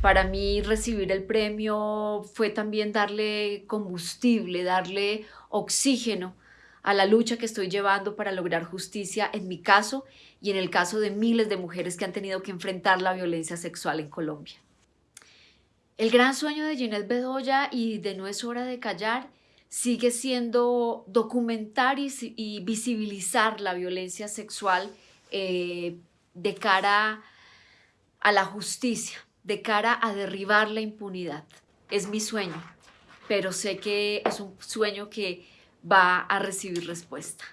Para mí recibir el premio fue también darle combustible, darle oxígeno a la lucha que estoy llevando para lograr justicia en mi caso y en el caso de miles de mujeres que han tenido que enfrentar la violencia sexual en Colombia. El gran sueño de Ginette Bedoya y de No es hora de callar sigue siendo documentar y, visibilizar la violencia sexual eh, de cara a la justicia, de cara a derribar la impunidad. Es mi sueño, pero sé que es un sueño que va a recibir respuesta.